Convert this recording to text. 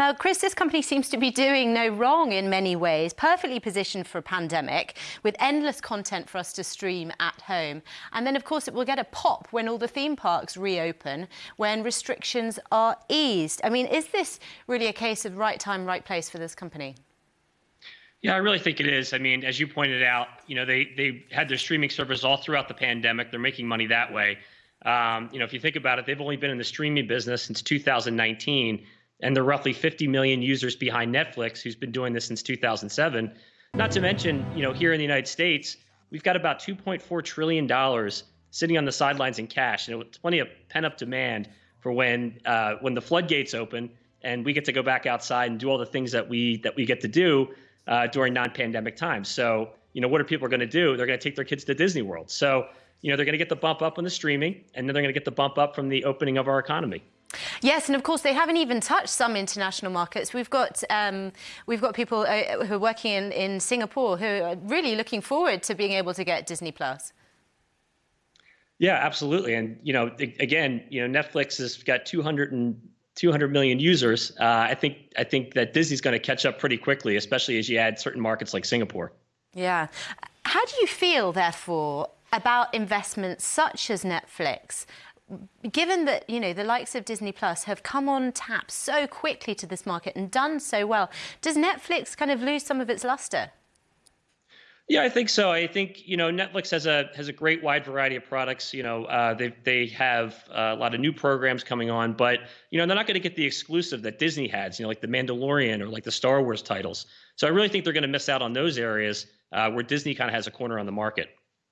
Now, Chris, this company seems to be doing no wrong in many ways, perfectly positioned for a pandemic with endless content for us to stream at home. And then, of course, it will get a pop when all the theme parks reopen, when restrictions are eased. I mean, is this really a case of right time, right place for this company? Yeah, I really think it is. I mean, as you pointed out, you know, they they had their streaming service all throughout the pandemic. They're making money that way. Um, you know, if you think about it, they've only been in the streaming business since 2019, and they're roughly 50 million users behind Netflix, who's been doing this since 2007. Not to mention, you know, here in the United States, we've got about 2.4 trillion dollars sitting on the sidelines in cash, and it's plenty of pent-up demand for when uh, when the floodgates open and we get to go back outside and do all the things that we that we get to do uh, during non-pandemic times. So, you know, what are people going to do? They're going to take their kids to Disney World. So, you know, they're going to get the bump up on the streaming, and then they're going to get the bump up from the opening of our economy. Yes, and of course they haven't even touched some international markets. We've got um, we've got people uh, who are working in, in Singapore who are really looking forward to being able to get Disney Plus. Yeah, absolutely. And you know, again, you know, Netflix has got 200 and 200 million users, uh, I think I think that Disney's going to catch up pretty quickly, especially as you add certain markets like Singapore. Yeah. How do you feel, therefore, about investments such as Netflix? Given that you know the likes of Disney Plus have come on tap so quickly to this market and done so well, does Netflix kind of lose some of its luster? Yeah, I think so. I think you know Netflix has a has a great wide variety of products. You know, uh, they they have a lot of new programs coming on, but you know they're not going to get the exclusive that Disney has. You know, like the Mandalorian or like the Star Wars titles. So I really think they're going to miss out on those areas uh, where Disney kind of has a corner on the market.